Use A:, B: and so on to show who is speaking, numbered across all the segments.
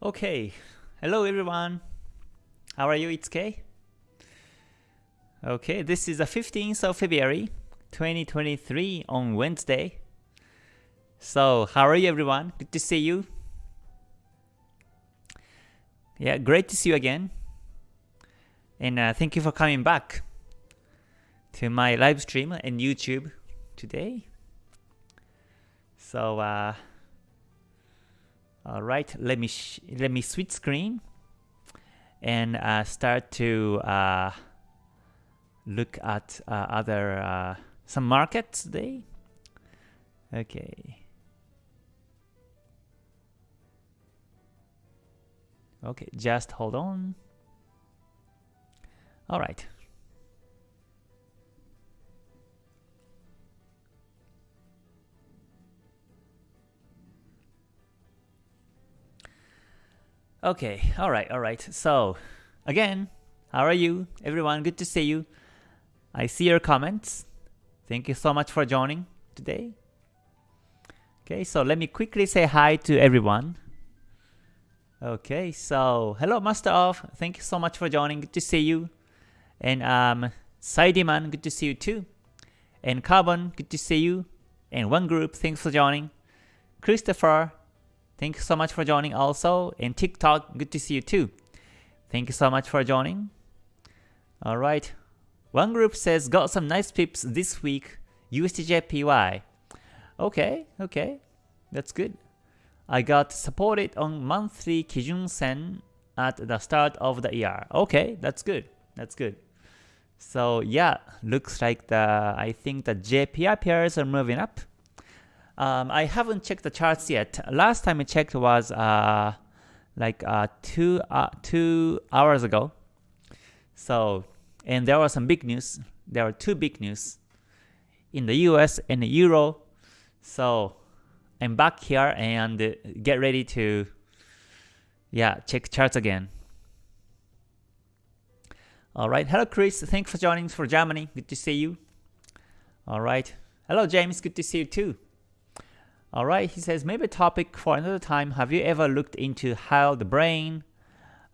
A: Okay, hello everyone. How are you? It's Kay. Okay, this is the 15th of February 2023 on Wednesday. So, how are you everyone? Good to see you. Yeah, great to see you again. And uh, thank you for coming back to my live stream and YouTube today. So, uh, all right, let me let me switch screen and uh, start to uh, look at uh, other uh, some markets today. Okay. Okay, just hold on. All right. Okay, all right, all right. So, again, how are you? Everyone, good to see you. I see your comments. Thank you so much for joining today. Okay, so let me quickly say hi to everyone. Okay, so hello Master of. Thank you so much for joining. Good to see you. And um Saidiman, good to see you too. And Carbon, good to see you. And one group, thanks for joining. Christopher, Thank you so much for joining also. And TikTok, good to see you too. Thank you so much for joining. Alright. One group says, got some nice pips this week. USDJPY. Okay, okay. That's good. I got supported on monthly Kijun Sen at the start of the year. Okay, that's good. That's good. So yeah, looks like the I think the JPY pairs are moving up. Um, I haven't checked the charts yet. Last time I checked was uh, like uh, two uh, two hours ago. So and there was some big news. There were two big news in the U.S. and the Euro. So I'm back here and get ready to yeah check charts again. All right, hello Chris. Thanks for joining for Germany. Good to see you. All right, hello James. Good to see you too. Alright, he says, maybe a topic for another time. Have you ever looked into how the brain,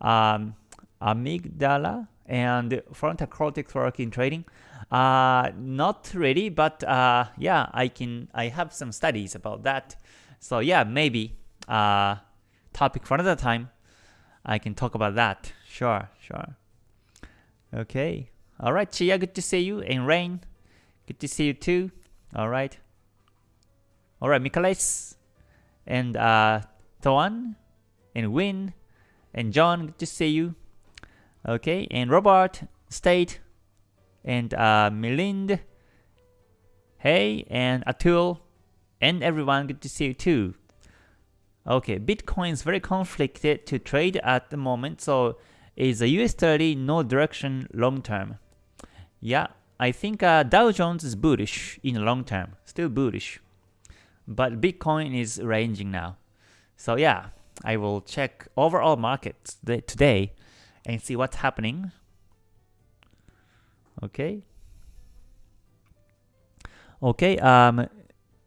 A: um, amygdala, and frontal cortex work in trading? Uh, not really, but uh, yeah, I can. I have some studies about that. So yeah, maybe uh, topic for another time. I can talk about that. Sure, sure. Okay. All right, Chia, good to see you. And Rain, good to see you too. All right. Alright, Michaelis and uh, Toan and Win and John, good to see you. Okay, and Robert, State, and uh, Milind, hey, and Atul, and everyone, good to see you too. Okay, Bitcoin is very conflicted to trade at the moment, so is a US 30 no direction long term? Yeah, I think uh, Dow Jones is bullish in the long term, still bullish but Bitcoin is ranging now. So yeah, I will check overall markets today and see what's happening. Okay. Okay, um,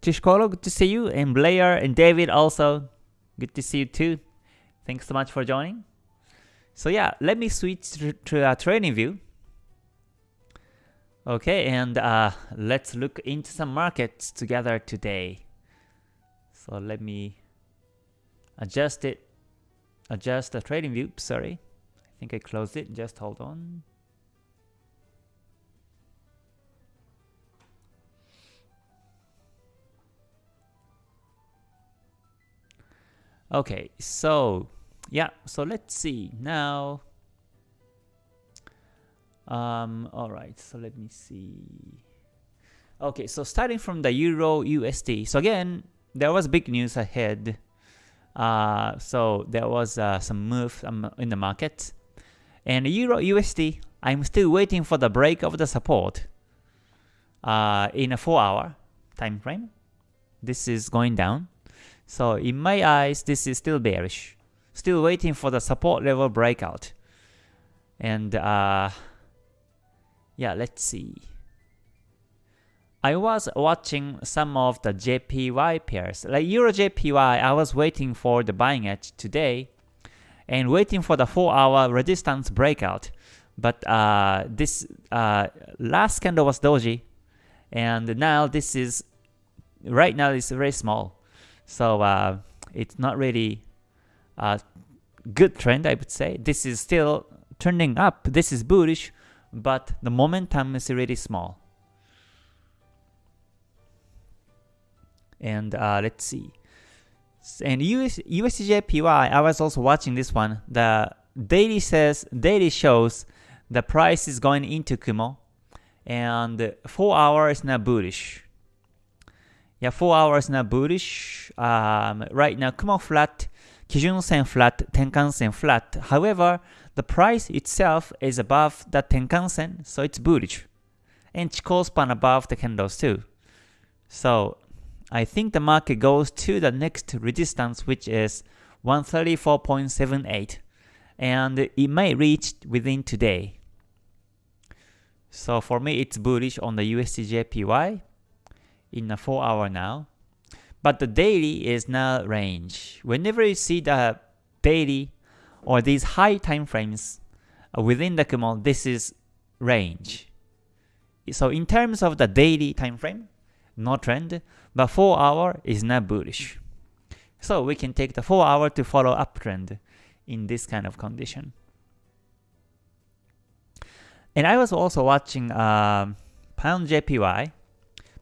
A: Tishkolo, good to see you, and Blair and David also, good to see you too. Thanks so much for joining. So yeah, let me switch to, a TradingView. Okay, and uh, let's look into some markets together today. So let me adjust it, adjust the TradingView, sorry. I think I closed it, just hold on. Okay, so yeah, so let's see now. Um, all right, so let me see. Okay, so starting from the Euro USD. So again, there was big news ahead. Uh, so there was uh, some move um, in the market. And Euro USD, I'm still waiting for the break of the support uh, in a 4 hour time frame. This is going down. So in my eyes, this is still bearish. Still waiting for the support level breakout. And uh, yeah, let's see. I was watching some of the JPY pairs, like Euro JPY, I was waiting for the buying edge today, and waiting for the 4 hour resistance breakout. But uh, this uh, last candle was doji, and now this is right now it's very small, so uh, it's not really a good trend. I would say this is still turning up. This is bullish, but the momentum is really small. And uh, let's see. And US, USDJPY, I was also watching this one. The daily says daily shows the price is going into Kumo, and 4 hours now bullish. Yeah, 4 hours now bullish. Um, right now Kumo flat, Kijun Sen flat, Tenkan Sen flat. However, the price itself is above the Tenkan Sen, so it's bullish. And Chikou span above the candles too. So I think the market goes to the next resistance which is 134.78 and it may reach within today. So for me it's bullish on the USDJPY in a 4 hour now. But the daily is now range. Whenever you see the daily or these high time frames uh, within the Kumo, this is range. So in terms of the daily time frame, no trend, but 4 hour is not bullish. So we can take the 4 hour to follow uptrend in this kind of condition. And I was also watching uh, Pound JPY.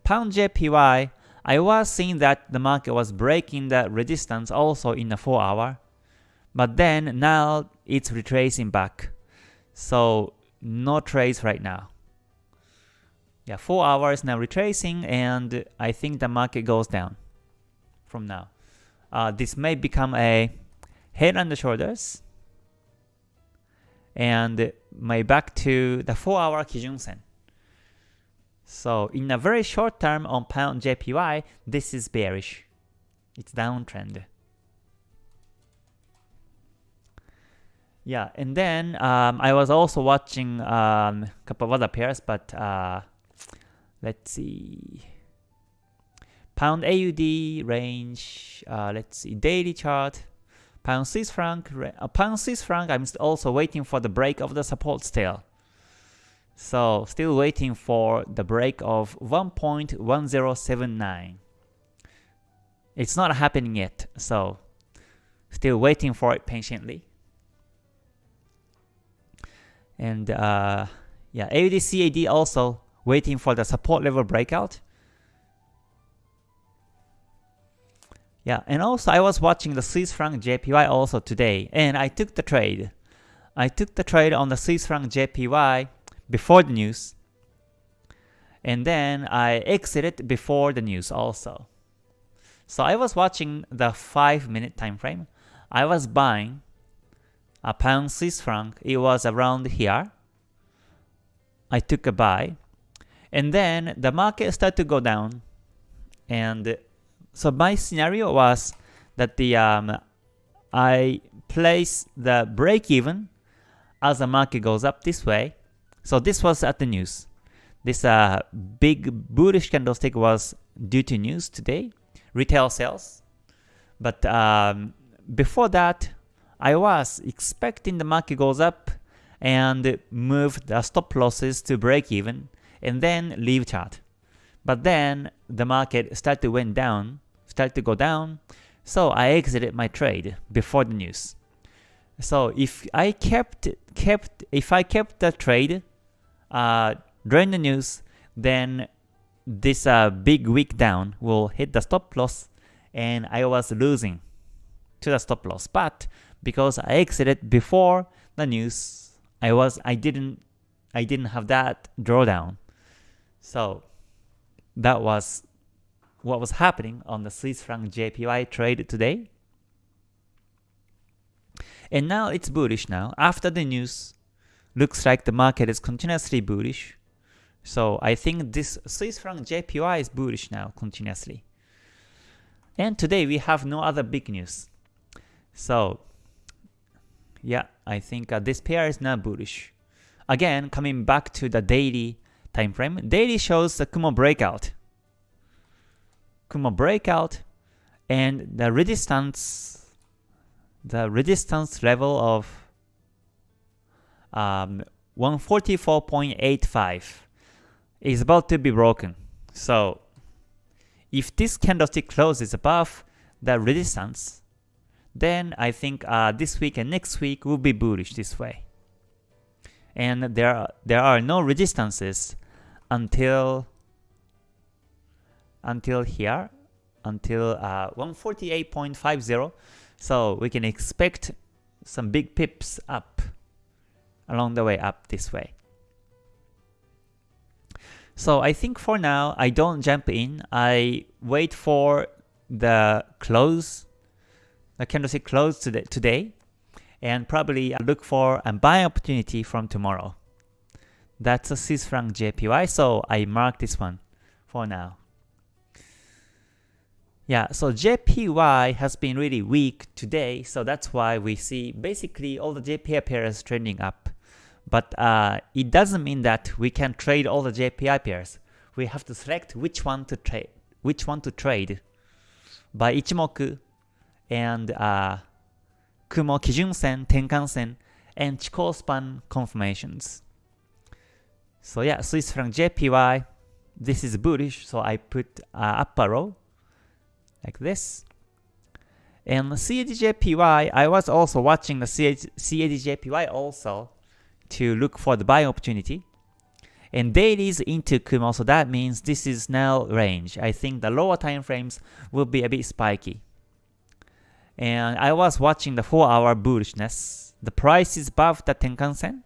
A: Pound JPY, I was seeing that the market was breaking the resistance also in the 4 hour. But then now it's retracing back. So no trades right now. Yeah, 4 hours now retracing and I think the market goes down from now. Uh, this may become a head and the shoulders and may back to the 4 hour Kijun Sen. So in a very short term on pound JPY, this is bearish. It's downtrend. Yeah, and then um, I was also watching a um, couple of other pairs, but uh, let's see. Pound AUD range, uh, let's see, daily chart. Pound Swiss franc, uh, pound Swiss franc, I'm also waiting for the break of the support still. So still waiting for the break of 1.1079. It's not happening yet, so still waiting for it patiently. And uh, yeah, AUD CAD also waiting for the support level breakout. Yeah, and also I was watching the Swiss franc JPY also today, and I took the trade. I took the trade on the Swiss franc JPY before the news, and then I exited before the news also. So I was watching the 5 minute time frame. I was buying a pound Swiss franc. It was around here. I took a buy. And then the market started to go down. And so my scenario was that the um, I place the break even as the market goes up this way. So this was at the news. This uh, big bullish candlestick was due to news today, retail sales. But um, before that, I was expecting the market goes up and move the stop losses to break even and then leave chart. But then the market started to went down, started to go down, so I exited my trade before the news. So if I kept kept if I kept the trade uh, during the news, then this uh, big wick down will hit the stop loss, and I was losing to the stop loss. But because I exited before the news, I was I didn't I didn't have that drawdown. So that was what was happening on the Swiss franc JPY trade today. And now it's bullish now. After the news, looks like the market is continuously bullish. So I think this Swiss franc JPY is bullish now continuously. And today we have no other big news. So yeah, I think uh, this pair is now bullish. Again, coming back to the daily time frame, daily shows the Kumo breakout. Kumo breakout and the resistance the resistance level of um, 144.85 is about to be broken. So if this candlestick closes above the resistance, then I think uh, this week and next week will be bullish this way. And there are, there are no resistances until until here, until uh, 148.50. So we can expect some big pips up along the way up this way. So I think for now, I don't jump in. I wait for the close, the candlestick close today, today and probably look for a buy opportunity from tomorrow. That's a Swiss franc JPY, so I mark this one for now. Yeah, so JPY has been really weak today, so that's why we see basically all the JPY pairs trending up. But uh, it doesn't mean that we can trade all the JPY pairs. We have to select which one to trade, which one to trade by Ichimoku and uh, Kumo Kijun Sen, Tenkan Sen, and Chikou span confirmations. So yeah, Swiss franc JPY, this is bullish, so I put uh, up arrow like this. And CADJPY, I was also watching the CADJPY also, to look for the buy opportunity. And dailies into Kumo, so that means this is now range. I think the lower time frames will be a bit spiky. And I was watching the 4 hour bullishness. The price is above the Tenkan Sen.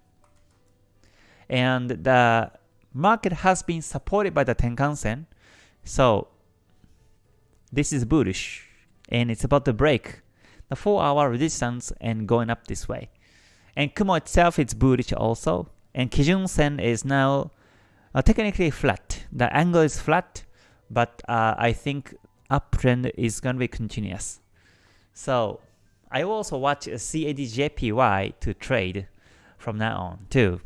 A: And the market has been supported by the Tenkan Sen. So this is bullish. And it's about to break the 4 hour resistance and going up this way. And Kumo itself is bullish also. And Kijun Sen is now uh, technically flat. The angle is flat, but uh, I think uptrend is going to be continuous. So I will also watch CADJPY to trade from now on too.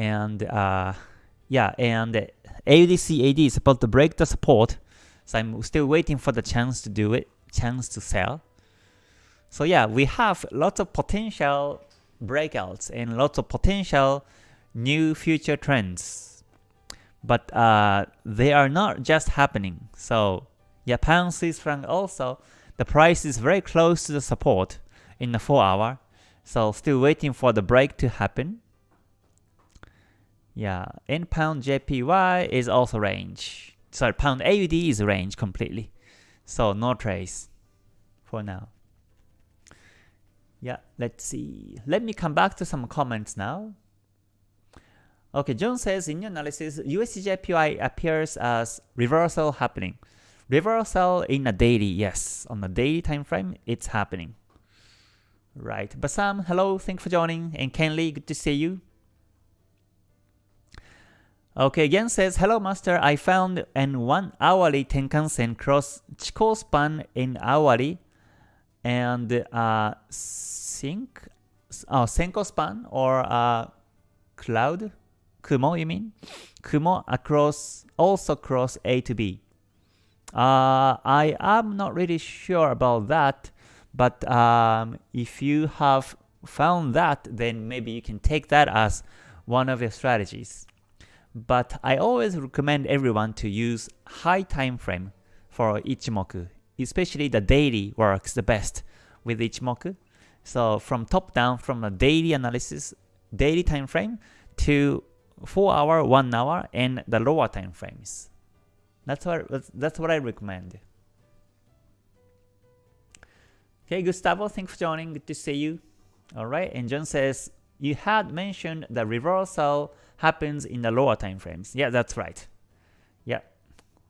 A: And uh, yeah, and AUDCAD is about to break the support, so I'm still waiting for the chance to do it, chance to sell. So yeah, we have lots of potential breakouts and lots of potential new future trends. But uh, they are not just happening. So pound Swiss franc also, the price is very close to the support in the 4 hour. So still waiting for the break to happen. Yeah, and pound JPY is also range. Sorry, pound AUD is range completely. So no trace for now. Yeah, let's see. Let me come back to some comments now. Okay, John says, in your analysis, USDJPY appears as reversal happening. Reversal in a daily, yes. On a daily time frame, it's happening. Right. Basam, hello, thanks for joining. And Kenley, good to see you. Okay, again says, Hello master, I found an 1 hourly Tenkan-sen cross Chikou span in hourly and uh, sync, oh, Senkou span or uh, cloud, Kumo you mean? Kumo across, also cross A to B. Uh, I am not really sure about that, but um, if you have found that, then maybe you can take that as one of your strategies. But I always recommend everyone to use high time frame for Ichimoku especially the daily works the best with Ichimoku. So from top down, from a daily analysis, daily time frame to 4 hour, 1 hour, and the lower time frames. That's what that's what I recommend. Okay, Gustavo, thanks for joining. Good to see you. Alright, and John says, you had mentioned the reversal happens in the lower time frames. Yeah, that's right. Yeah,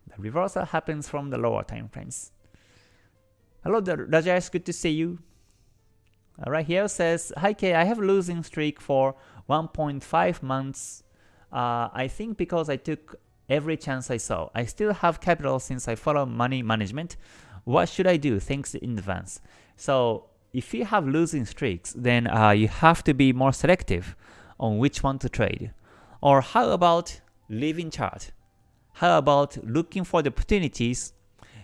A: the reversal happens from the lower time frames. Hello Rajesh, good to see you. Alright, here says, Hi K, I have a losing streak for 1.5 months. Uh, I think because I took every chance I saw. I still have capital since I follow money management. What should I do? Thanks in advance. So if you have losing streaks, then uh, you have to be more selective on which one to trade. Or how about leaving chart? How about looking for the opportunities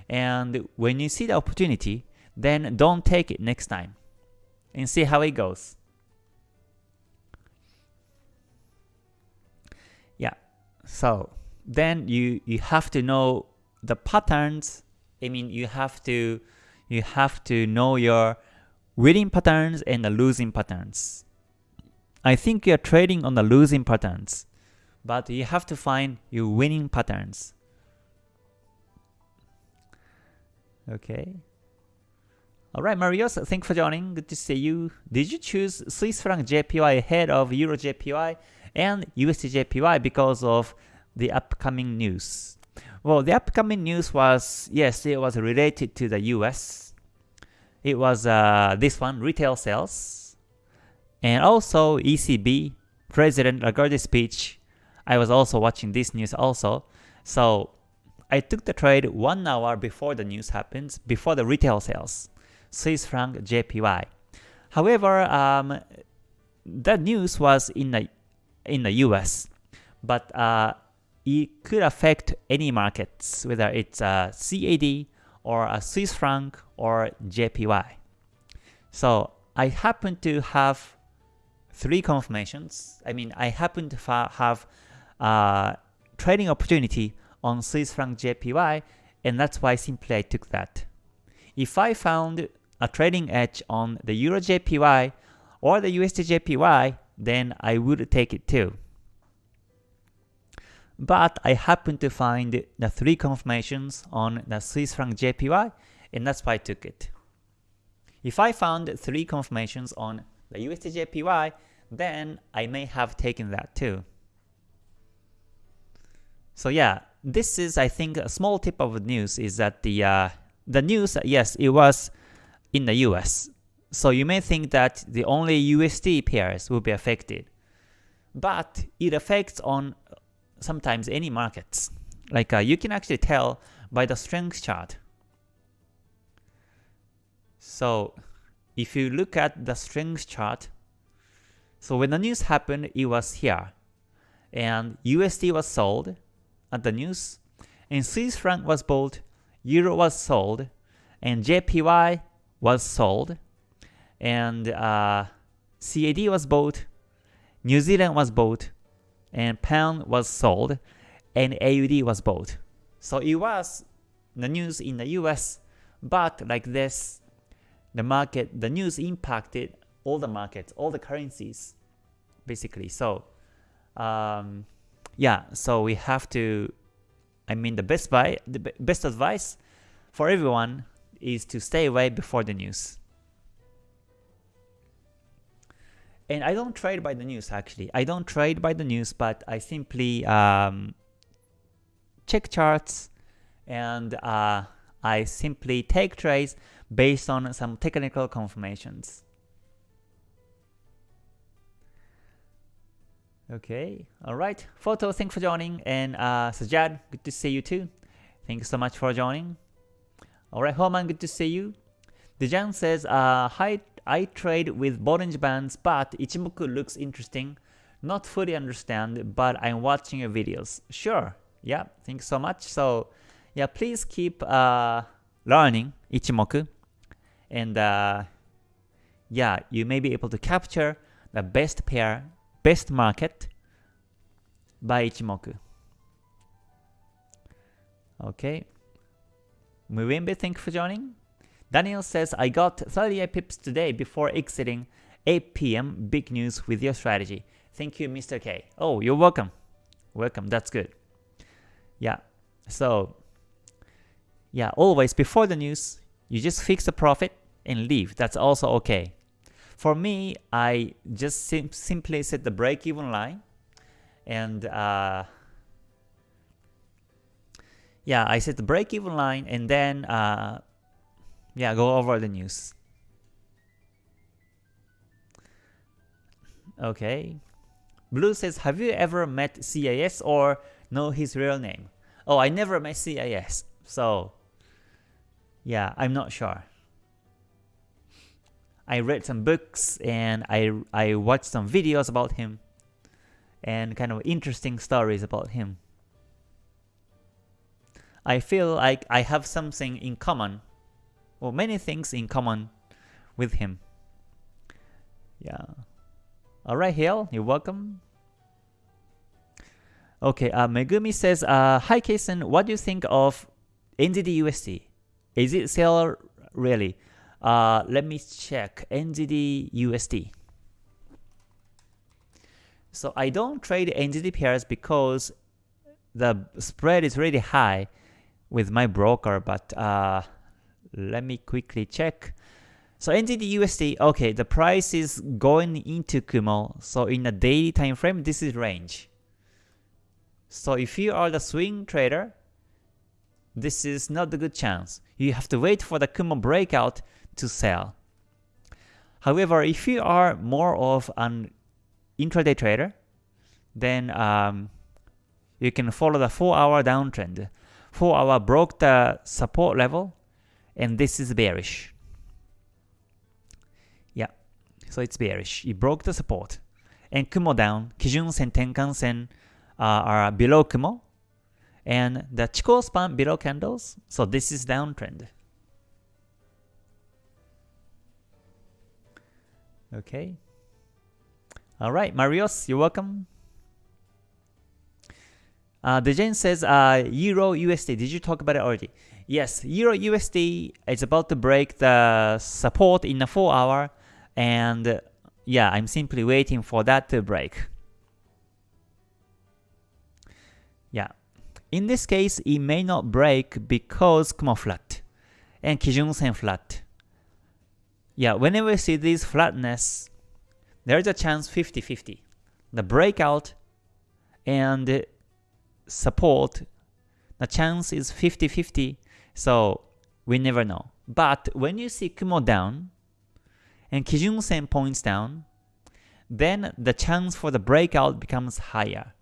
A: And when you see the opportunity, then don't take it next time and see how it goes. Yeah, so then you you have to know the patterns. I mean, you have to you have to know your winning patterns and the losing patterns. I think you're trading on the losing patterns, but you have to find your winning patterns. Okay. Alright, Marios, thanks for joining. Good to see you. Did you choose Swiss franc JPY ahead of Euro JPY and USD JPY because of the upcoming news? Well, the upcoming news was, yes, it was related to the US. It was uh, this one, retail sales. And also ECB, President Lagarde's speech. I was also watching this news also. So I took the trade one hour before the news happens, before the retail sales. Swiss franc JPY. However, um, that news was in the in the US, but uh, it could affect any markets, whether it's a CAD or a Swiss franc or JPY. So I happen to have three confirmations. I mean, I happen to have a trading opportunity on Swiss franc JPY, and that's why simply I took that. If I found a trading edge on the Euro JPY or the USD JPY, then I would take it too. But I happen to find the three confirmations on the Swiss franc JPY, and that's why I took it. If I found three confirmations on the USD JPY, then I may have taken that too. So yeah, this is I think a small tip of news is that the uh, the news yes it was in the US. So you may think that the only USD pairs will be affected. But it affects on sometimes any markets. Like uh, you can actually tell by the strength chart. So if you look at the strength chart, so when the news happened, it was here. And USD was sold at the news, and Swiss franc was bought, Euro was sold, and JPY was sold, and uh, CAD was bought, New Zealand was bought, and Pound was sold, and AUD was bought. So it was the news in the US, but like this, the market, the news impacted all the markets, all the currencies, basically. So, um, yeah, so we have to, I mean, the best buy, the best advice for everyone is to stay away before the news. And I don't trade by the news actually. I don't trade by the news, but I simply um, check charts and uh, I simply take trades based on some technical confirmations. Okay, alright. Photo, thanks for joining. And uh, Sajad, good to see you too. Thank you so much for joining. Alright, Homan, good to see you. Dejan says, uh, Hi, I trade with Bollinger Bands, but Ichimoku looks interesting. Not fully understand, but I'm watching your videos. Sure, yeah, thanks so much. So, yeah, please keep uh, learning Ichimoku. And uh, yeah, you may be able to capture the best pair, best market by Ichimoku. Okay, Muwembe, thank you for joining. Daniel says, I got 38 pips today before exiting 8 p.m. Big news with your strategy. Thank you, Mr. K. Oh, you're welcome. Welcome, that's good. Yeah, so yeah, always before the news, you just fix the profit and leave. That's also okay. For me, I just sim simply set the break-even line and uh, yeah, I set the break-even line and then uh, yeah, go over the news. Okay. Blue says, have you ever met CIS or know his real name? Oh, I never met CIS, so yeah, I'm not sure. I read some books and I, I watched some videos about him and kind of interesting stories about him. I feel like I have something in common, or many things in common with him. Yeah. Alright, Hill, you're welcome. Okay, uh, Megumi says, uh, Hi Kason, what do you think of NZD USD? Is it sell really? Uh, let me check NZD USD. So I don't trade NZD pairs because the spread is really high with my broker, but uh, let me quickly check. So NZD USD, okay, the price is going into Kumo. So in a daily time frame, this is range. So if you are the swing trader, this is not a good chance. You have to wait for the Kumo breakout to sell. However, if you are more of an intraday trader, then um, you can follow the 4 hour downtrend. 4 hour broke the support level and this is bearish. Yeah, so it's bearish. It broke the support. And Kumo down, Kijun Sen, Tenkan Sen uh, are below Kumo. And the Chikou span below candles, so this is downtrend. Okay. Alright, Marios, you're welcome. Uh, Dejan says uh, Euro USD. Did you talk about it already? Yes, Euro USD is about to break the support in a 4 hour and yeah, I'm simply waiting for that to break. Yeah. In this case, it may not break because Kumo flat and Kijun Sen flat. Yeah, whenever we see this flatness, there's a chance 50-50. The breakout and support, the chance is 50-50, so we never know. But when you see Kumo down and Kijun Sen points down, then the chance for the breakout becomes higher.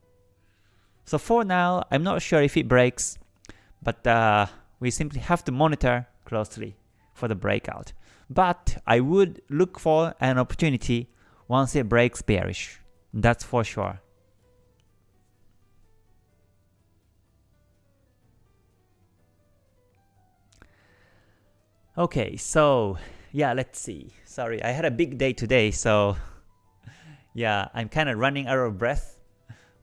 A: So for now, I'm not sure if it breaks, but uh, we simply have to monitor closely for the breakout. But I would look for an opportunity once it breaks bearish. That's for sure. Okay, so yeah, let's see. Sorry, I had a big day today, so yeah, I'm kind of running out of breath.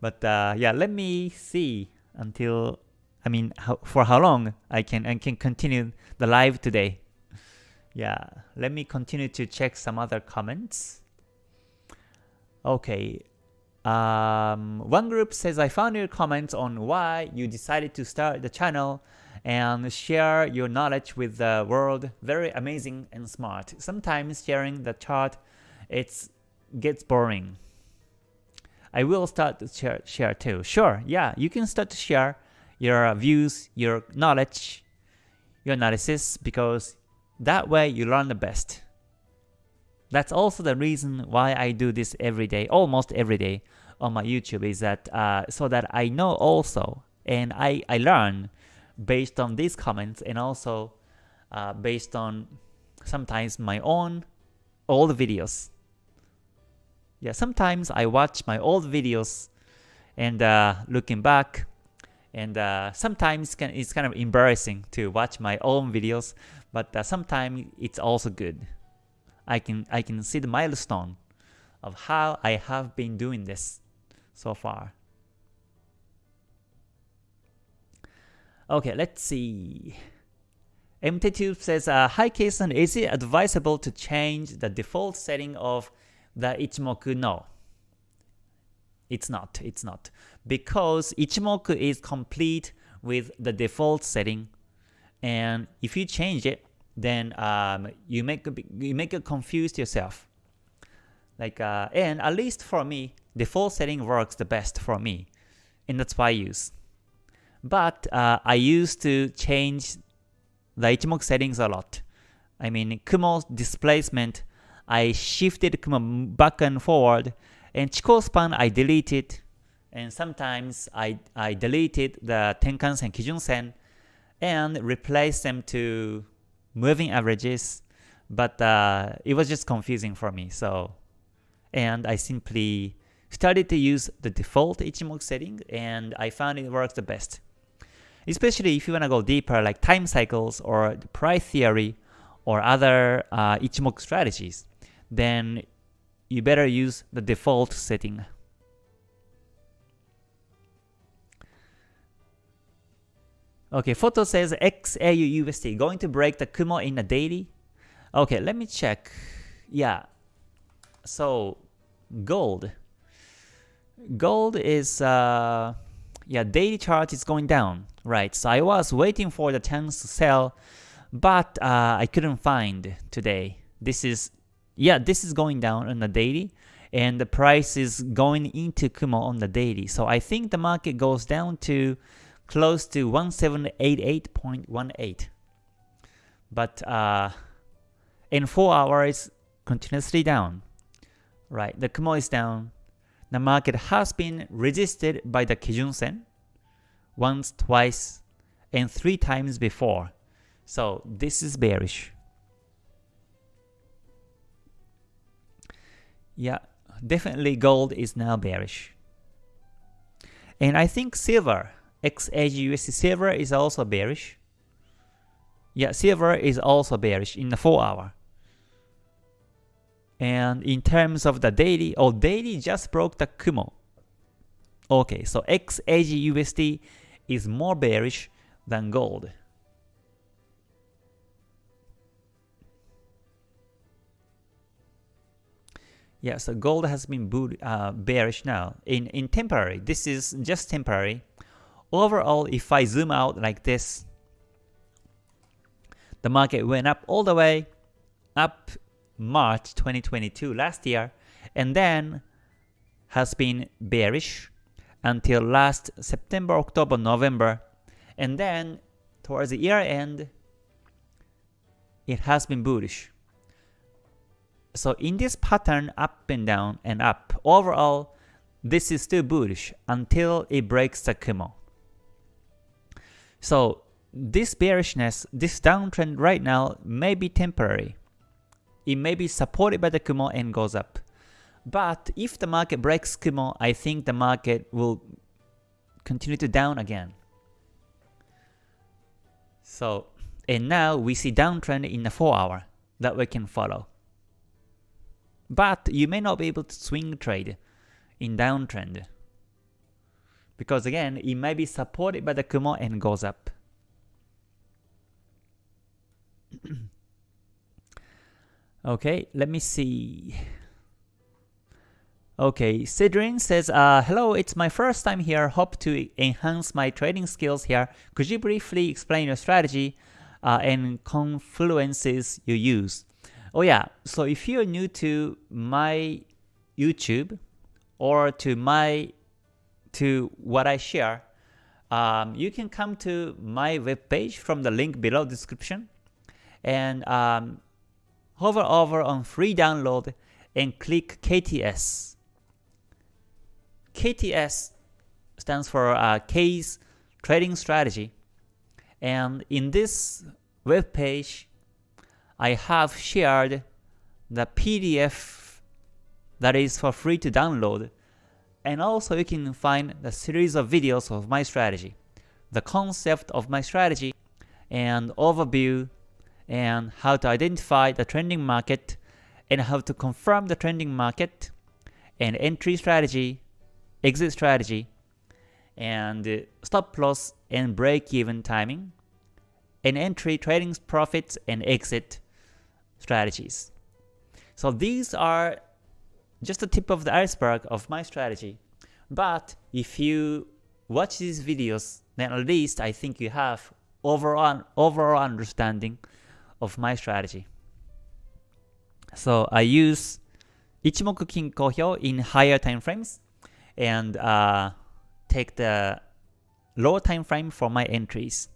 A: But uh, yeah, let me see until I mean how, for how long I can I can continue the live today. Yeah, let me continue to check some other comments. Okay, um, one group says I found your comments on why you decided to start the channel and share your knowledge with the world. Very amazing and smart. Sometimes sharing the chart, it gets boring. I will start to share, share too. Sure, yeah, you can start to share your views, your knowledge, your analysis, because that way you learn the best. That's also the reason why I do this every day, almost every day on my YouTube, is that uh, so that I know also and I, I learn based on these comments and also uh, based on sometimes my own old videos. Yeah, sometimes I watch my old videos and uh, looking back, and uh, sometimes it's kind of embarrassing to watch my own videos, but uh, sometimes it's also good. I can I can see the milestone of how I have been doing this so far. Okay, let's see. MT2 says, uh, Hi Kason, is it advisable to change the default setting of the Ichimoku? No. It's not, it's not. Because Ichimoku is complete with the default setting, and if you change it, then um, you make you make it confused yourself. Like uh, and at least for me, the default setting works the best for me, and that's why I use. But uh, I used to change the Ichimoku settings a lot. I mean, Kumo displacement, I shifted Kumo back and forward, and Chikou span I deleted, and sometimes I, I deleted the Tenkan-sen, Kijun-sen, and replace them to moving averages, but uh, it was just confusing for me. So, and I simply started to use the default Ichimoku setting, and I found it works the best. especially if you want to go deeper like time cycles or the price theory or other uh, Ichimoku strategies, then you better use the default setting. Okay, photo says XAU USD going to break the Kumo in a daily. Okay, let me check. Yeah. So gold. Gold is uh yeah, daily chart is going down, right? So I was waiting for the chance to sell, but uh, I couldn't find today. This is yeah, this is going down on the daily and the price is going into Kumo on the daily. So I think the market goes down to close to 1788.18. But uh, in 4 hours, continuously down. Right, the Kumo is down. The market has been resisted by the Kijun Sen once, twice, and three times before. So this is bearish. Yeah, definitely gold is now bearish. And I think silver XAGUSD silver is also bearish. Yeah, silver is also bearish in the 4 hour. And in terms of the daily, oh daily just broke the Kumo. Okay, so XAGUSD is more bearish than gold. Yeah, so gold has been uh, bearish now in, in temporary. This is just temporary. Overall, if I zoom out like this, the market went up all the way up March 2022 last year and then has been bearish until last September, October, November and then towards the year end it has been bullish. So in this pattern up and down and up, overall this is still bullish until it breaks the Kumo. So this bearishness, this downtrend right now may be temporary. It may be supported by the Kumo and goes up. But if the market breaks Kumo, I think the market will continue to down again. So, and now we see downtrend in the 4 hour that we can follow. But you may not be able to swing trade in downtrend because again, it may be supported by the Kumo and goes up. okay, let me see. Okay, Cedrin says, uh, Hello, it's my first time here. Hope to enhance my trading skills here. Could you briefly explain your strategy uh, and confluences you use? Oh yeah, so if you're new to my YouTube or to my to what I share, um, you can come to my webpage from the link below description and um, hover over on free download and click KTS. KTS stands for uh, Case Trading Strategy. And in this webpage I have shared the PDF that is for free to download and also you can find the series of videos of my strategy, the concept of my strategy, and overview, and how to identify the trending market, and how to confirm the trending market, and entry strategy, exit strategy, and stop loss and break even timing, and entry trading profits and exit strategies. So these are just the tip of the iceberg of my strategy. But if you watch these videos, then at least I think you have overall, overall understanding of my strategy. So I use Ichimoku Kinko Hyo in higher time frames and uh, take the lower time frame for my entries.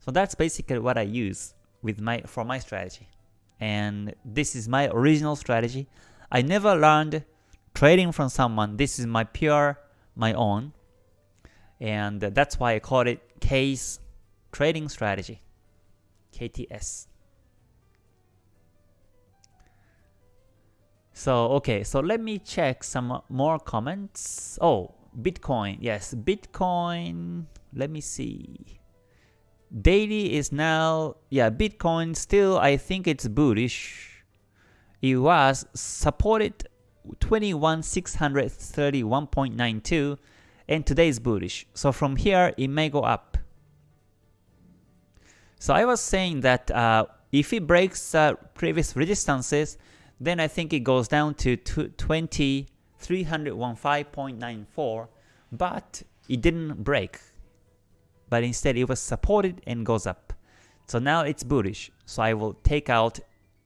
A: So that's basically what I use with my for my strategy. And this is my original strategy. I never learned trading from someone. This is my pure, my own. And that's why I call it case trading strategy, KTS. So, okay, so let me check some more comments. Oh, Bitcoin, yes, Bitcoin, let me see. Daily is now, yeah, Bitcoin still, I think it's bullish. It was supported 21,631.92 and today is bullish. So from here, it may go up. So I was saying that uh, if it breaks uh, previous resistances, then I think it goes down to 20,315.94, but it didn't break. But instead it was supported and goes up. So now it's bullish. So I will take out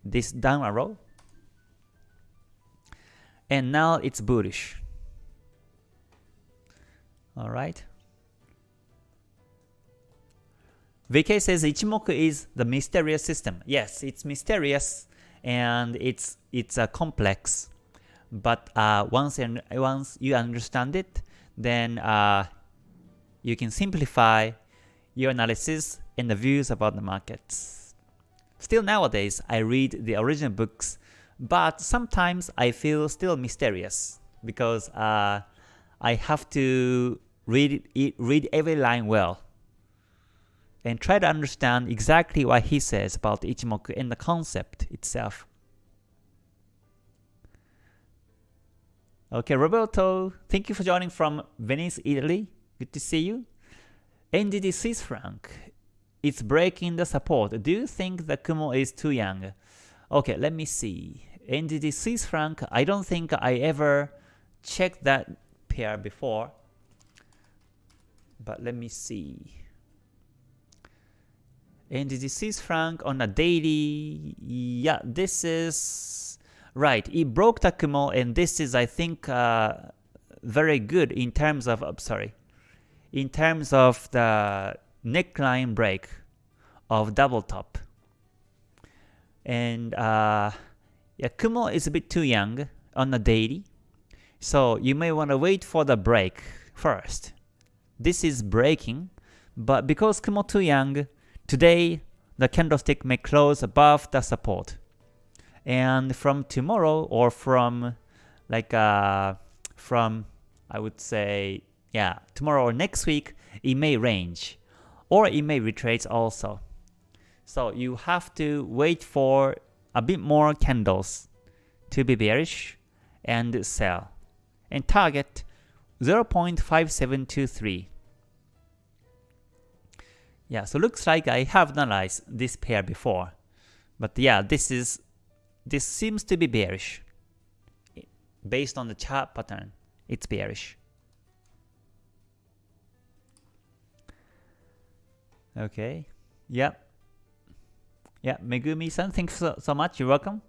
A: this down arrow. And now it's bullish. Alright. VK says Ichimoku is the mysterious system. Yes, it's mysterious and it's it's a complex. But uh, once and once you understand it, then uh, you can simplify your analysis and the views about the markets. Still nowadays, I read the original books, but sometimes I feel still mysterious because uh, I have to read it, read every line well and try to understand exactly what he says about Ichimoku and the concept itself. Okay, Roberto, thank you for joining from Venice, Italy. Good to see you. NZD Swiss franc, it's breaking the support. Do you think the Kumo is too young? Okay, let me see. NZD Swiss franc, I don't think I ever checked that pair before but let me see. The Swiss franc on a daily, yeah, this is right. It broke the Kumo, and this is, I think, uh, very good in terms of, oh, sorry, in terms of the neckline break of double top. And uh, yeah, Kumo is a bit too young on a daily, so you may want to wait for the break first this is breaking, but because Kumo too young, today the candlestick may close above the support. And from tomorrow or from like uh, from I would say yeah tomorrow or next week it may range or it may retrace also. So you have to wait for a bit more candles to be bearish and sell and target 0.5723. Yeah, so looks like I have analyzed this pair before. But yeah, this is this seems to be bearish. Based on the chart pattern, it's bearish. Okay. Yep. Yeah, Megumi-san, thanks so, so much. You're welcome.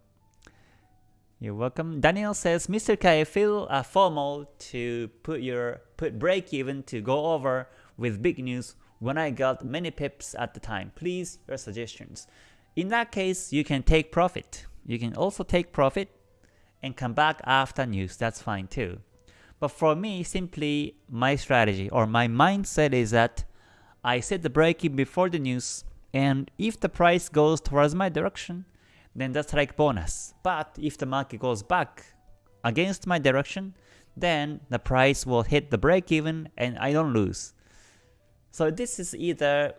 A: You're welcome. Daniel says, Mr. Kai, feel uh, formal to put your put break even to go over with big news when I got many pips at the time. Please, your suggestions. In that case, you can take profit. You can also take profit and come back after news. That's fine too. But for me, simply my strategy or my mindset is that I set the break even before the news and if the price goes towards my direction, then that's like bonus. But if the market goes back against my direction, then the price will hit the break even and I don't lose. So this is either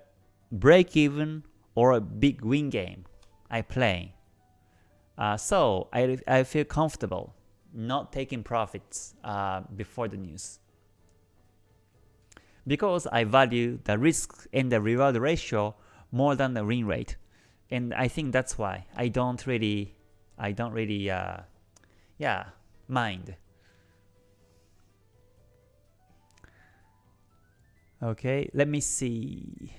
A: break even or a big win game I play. Uh, so I, I feel comfortable not taking profits uh, before the news. Because I value the risk and the reward ratio more than the win rate and I think that's why I don't really I don't really uh, yeah mind. Okay, let me see.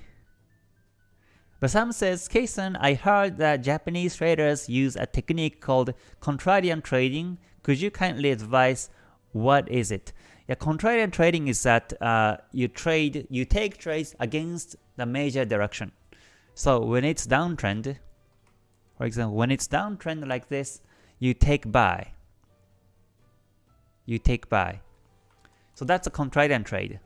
A: Basam says, Kason, I heard that Japanese traders use a technique called contrarian trading. Could you kindly advise what is it? Yeah, contrarian trading is that uh, you trade, you take trades against the major direction. So when it's downtrend, for example, when it's downtrend like this, you take buy. You take buy. So that's a contrarian trade.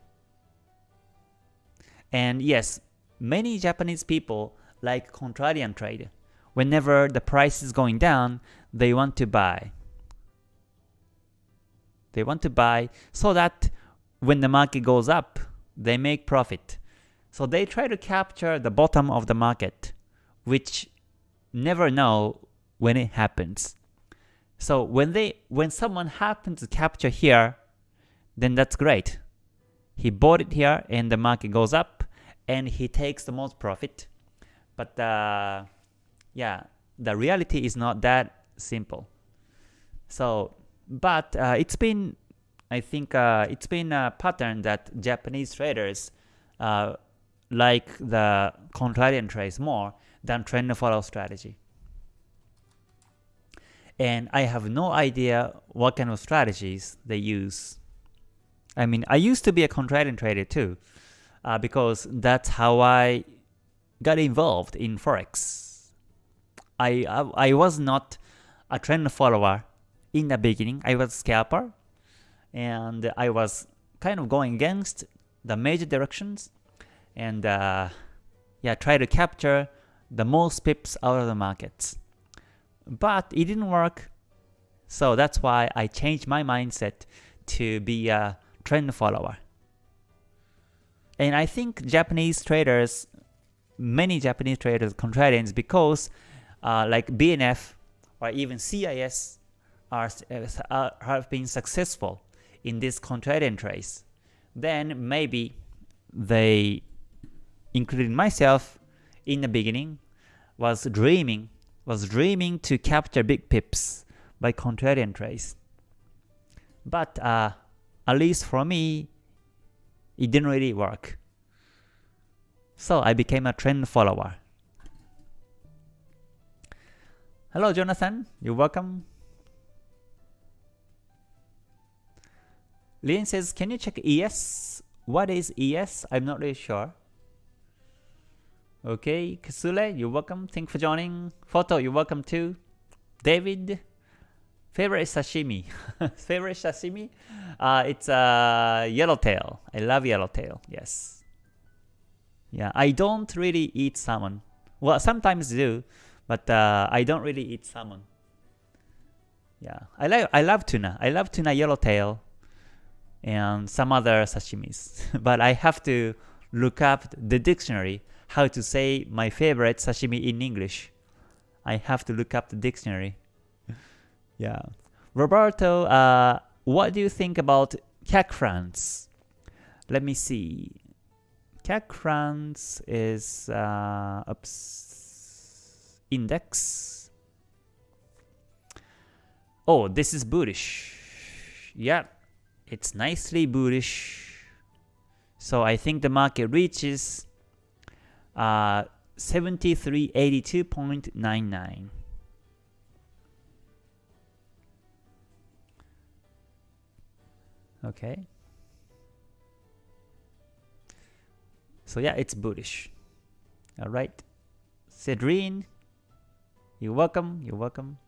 A: And yes, many Japanese people like contrarian trade. Whenever the price is going down, they want to buy. They want to buy so that when the market goes up, they make profit. So they try to capture the bottom of the market, which never know when it happens. So when they when someone happens to capture here, then that's great. He bought it here and the market goes up and he takes the most profit. But uh, yeah, the reality is not that simple. So, but uh, it's been, I think uh, it's been a pattern that Japanese traders uh, like the contrarian trades more than trend follow strategy. And I have no idea what kind of strategies they use. I mean, I used to be a contrarian trader too, uh, because that's how I got involved in forex. I, I I was not a trend follower in the beginning. I was scalper, and I was kind of going against the major directions, and uh, yeah, try to capture the most pips out of the markets. But it didn't work, so that's why I changed my mindset to be a trend follower. And I think Japanese traders, many Japanese traders, contrarians, because uh, like BNF or even CIS are, uh, have been successful in this contrarian trades, then maybe they, including myself in the beginning, was dreaming was dreaming to capture big pips by contrarian trades. But uh, at least for me, it didn't really work. So I became a trend follower. Hello Jonathan, you're welcome. Lin says, can you check ES? What is ES? I'm not really sure. Okay, Kasule, you're welcome. Thank you for joining. Photo, you're welcome too. David, favorite sashimi. favorite sashimi? Uh, it's uh, yellowtail. I love yellowtail. Yes. Yeah, I don't really eat salmon. Well, sometimes do, but uh, I don't really eat salmon. Yeah, I like I love tuna. I love tuna yellowtail and some other sashimis. but I have to look up the dictionary how to say my favorite sashimi in English. I have to look up the dictionary. yeah. Roberto, uh, what do you think about CAC France? Let me see. CAC France is uh, index. Oh, this is bullish. Yeah, it's nicely bullish. So I think the market reaches uh, 7382.99. Okay. So yeah, it's bullish. All right. Cedrine, you're welcome. You're welcome.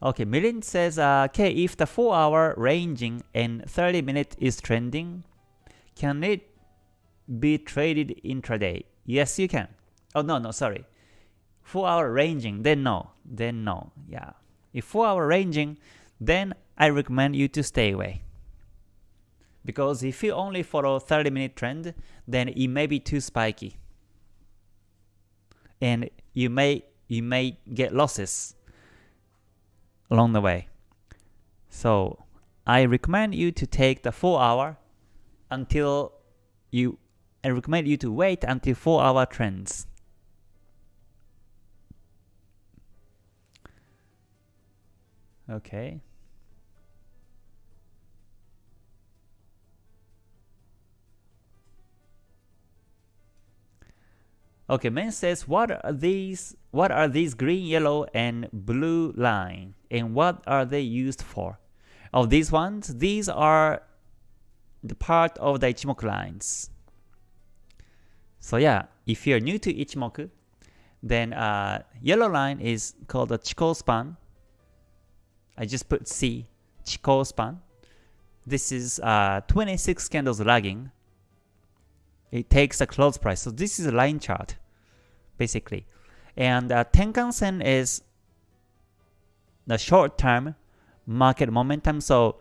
A: Okay, Milin says, uh, okay, if the 4 hour ranging and 30 minute is trending, can it be traded intraday? Yes, you can. Oh, no, no, sorry. 4 hour ranging, then no. Then no. Yeah. If 4 hour ranging, then I recommend you to stay away. Because if you only follow 30 minute trend, then it may be too spiky. And you may you may get losses along the way. So I recommend you to take the 4 hour until you I recommend you to wait until 4 hour trends. Okay. Okay, Man says, what are these? What are these green, yellow, and blue line, and what are they used for? Oh, these ones. These are the part of the Ichimoku lines. So yeah, if you're new to Ichimoku, then uh, yellow line is called the Chikou span. I just put C, Chikou span. This is uh, 26 candles lagging. It takes a close price. So this is a line chart, basically. And uh, Tenkan Sen is the short-term market momentum. So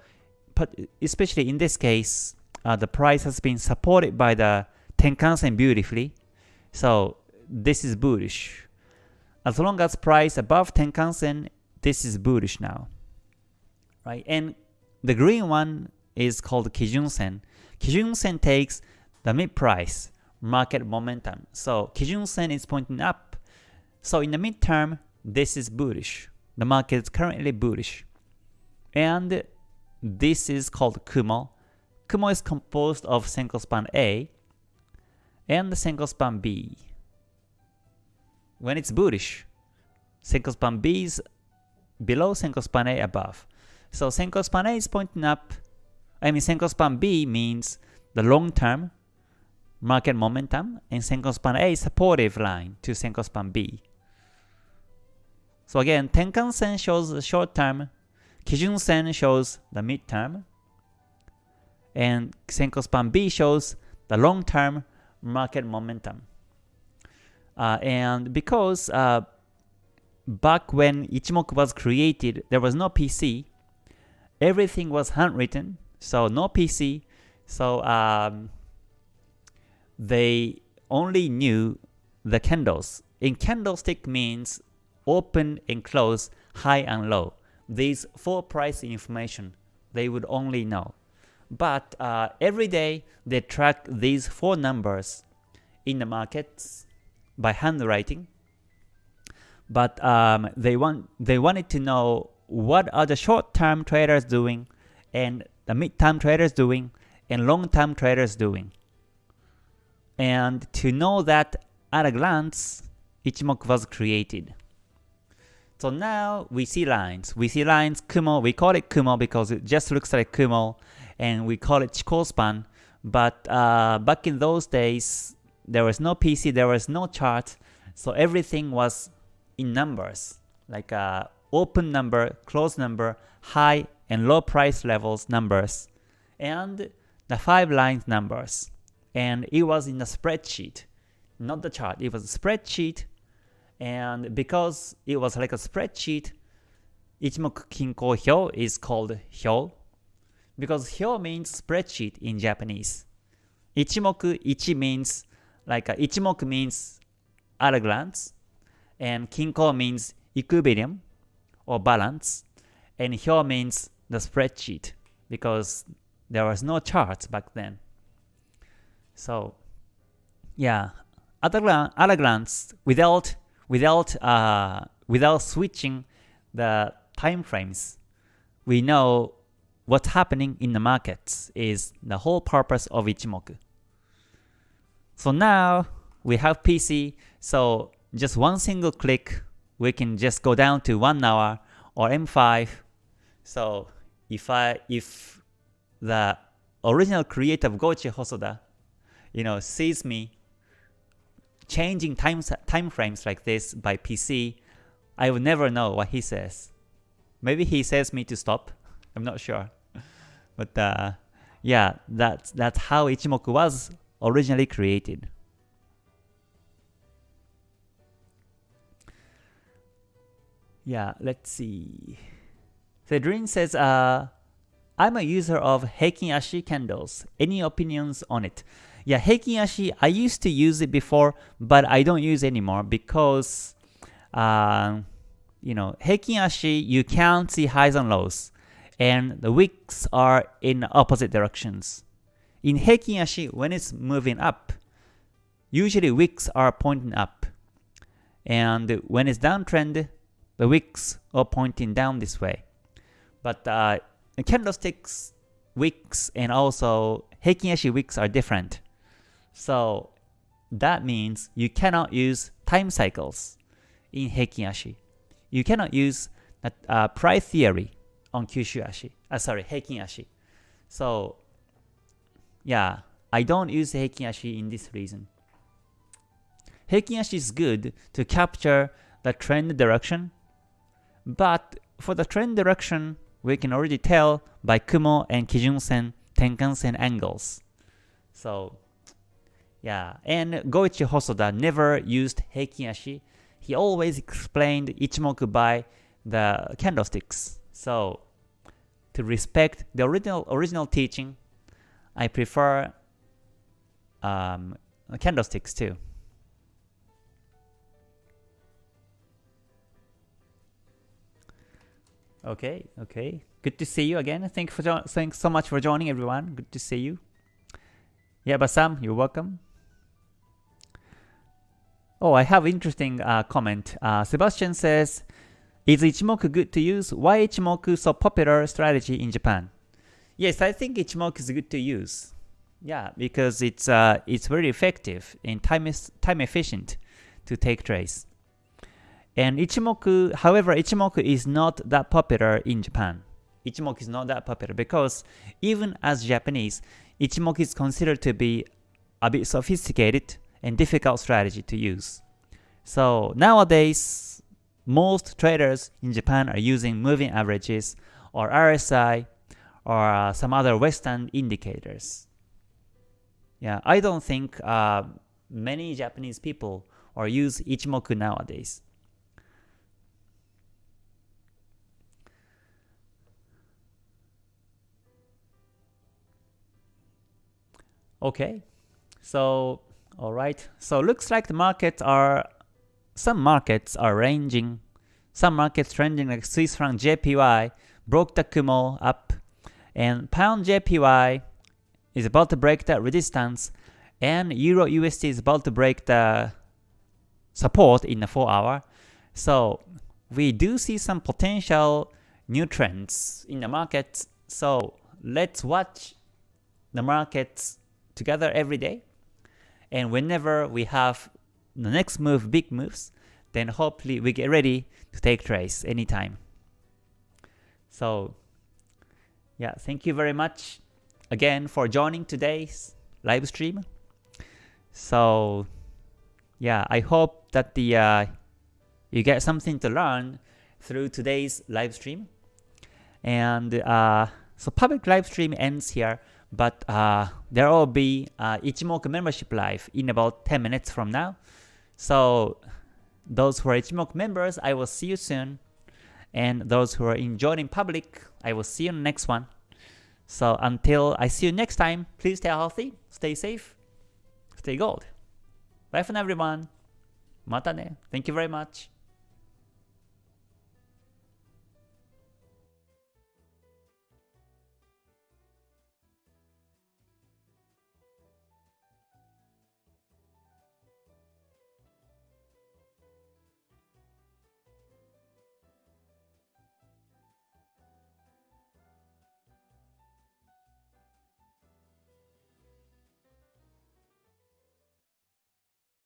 A: especially in this case, uh, the price has been supported by the Tenkan-sen beautifully. So this is bullish. As long as price above Tenkan-sen, this is bullish now. Right? And the green one is called Kijun-sen. Kijun-sen takes the mid price, market momentum. So Kijun-sen is pointing up. So in the midterm, this is bullish. The market is currently bullish. And this is called Kumo. Kumo is composed of Senkou span A and the Senkou span B. When it's bullish, Senkou span B is below Senkou span A above. So Senkou span A is pointing up. I mean Senkou span B means the long term market momentum and Senkou span A is supportive line to Senkou span B. So again, Tenkan Sen shows the short term, Kijun Sen shows the mid term, and Senkou Span B shows the long term market momentum. Uh, and because uh, back when Ichimoku was created, there was no PC, everything was handwritten, so no PC, so um, they only knew the candles. In candlestick means open and close, high and low. These four price information, they would only know. But uh, every day they track these four numbers in the markets by handwriting. But um, they want they wanted to know what are the short-term traders doing, and the mid-term traders doing, and long-term traders doing. And to know that at a glance, Ichimoku was created. So now we see lines. We see lines, Kumo, we call it Kumo because it just looks like Kumo, and we call it Chikou span. But uh, back in those days, there was no PC, there was no chart, so everything was in numbers, like uh, open number, close number, high and low price levels numbers, and the five lines numbers. And it was in a spreadsheet, not the chart, it was a spreadsheet and because it was like a spreadsheet, Ichimoku Kinko Hyo is called Hyo because Hyo means spreadsheet in Japanese. Ichimoku Ichi means like a, Ichimoku means at a glance, and Kinko means equilibrium or balance, and Hyo means the spreadsheet because there was no charts back then. So yeah, at a, at a glance, without without uh, without switching the time frames, we know what's happening in the markets is the whole purpose of Ichimoku. So now we have PC, so just one single click, we can just go down to 1 hour or M5. So if I if the original creator of Goichi Hosoda, you know, sees me changing time, time frames like this by PC, I will never know what he says. Maybe he says me to stop. I'm not sure. But uh, yeah, that's, that's how Ichimoku was originally created. Yeah, let's see. Cedrin says, uh, I'm a user of Heikin Ashi candles. Any opinions on it? Yeah, Heikin Ashi, I used to use it before, but I don't use anymore because, uh, you know, Heikin Ashi, you can't see highs and lows, and the wicks are in opposite directions. In Heikin Ashi, when it's moving up, usually wicks are pointing up, and when it's downtrend, the wicks are pointing down this way. But uh, candlesticks wicks and also Heikin Ashi wicks are different. So that means you cannot use time cycles in Heikin Ashi. You cannot use uh, price theory on Kyushu Ashi. Uh, sorry, Heikin Ashi. So yeah, I don't use Heikin Ashi in this reason. Heikin Ashi is good to capture the trend direction, but for the trend direction, we can already tell by Kumo and Kijun Sen, Tenkan Sen angles. So yeah, and Goichi Hosoda never used Heikin Ashi. He always explained Ichimoku by the candlesticks. So to respect the original original teaching, I prefer um, candlesticks too. Okay, okay. Good to see you again. Thank for thanks so much for joining everyone. Good to see you. Yeah, Basam, you're welcome. Oh, I have interesting uh, comment. Uh, Sebastian says, is Ichimoku good to use? Why Ichimoku so popular strategy in Japan? Yes, I think Ichimoku is good to use. Yeah, because it's uh, it's very effective and time is time efficient to take trades. And Ichimoku, however, Ichimoku is not that popular in Japan. Ichimoku is not that popular because even as Japanese, Ichimoku is considered to be a bit sophisticated and difficult strategy to use. So nowadays, most traders in Japan are using moving averages or RSI or uh, some other Western indicators. Yeah, I don't think uh, many Japanese people or use Ichimoku nowadays. Okay, so all right, so looks like the markets are some markets are ranging, some markets trending like Swiss franc JPY broke the Kumo up, and pound JPY is about to break that resistance, and Euro USD is about to break the support in the 4 hour. So we do see some potential new trends in the market. So let's watch the markets together every day. And whenever we have the next move, big moves, then hopefully we get ready to take trades anytime. So yeah, thank you very much again for joining today's live stream. So yeah, I hope that the uh, you get something to learn through today's live stream. And uh, so public live stream ends here but uh, there will be uh, Ichimoku membership live in about 10 minutes from now. So those who are Ichimoku members, I will see you soon. And those who are enjoying public, I will see you in the next one. So until I see you next time, please stay healthy, stay safe, stay gold. Bye for now everyone. Mata ne. Thank you very much.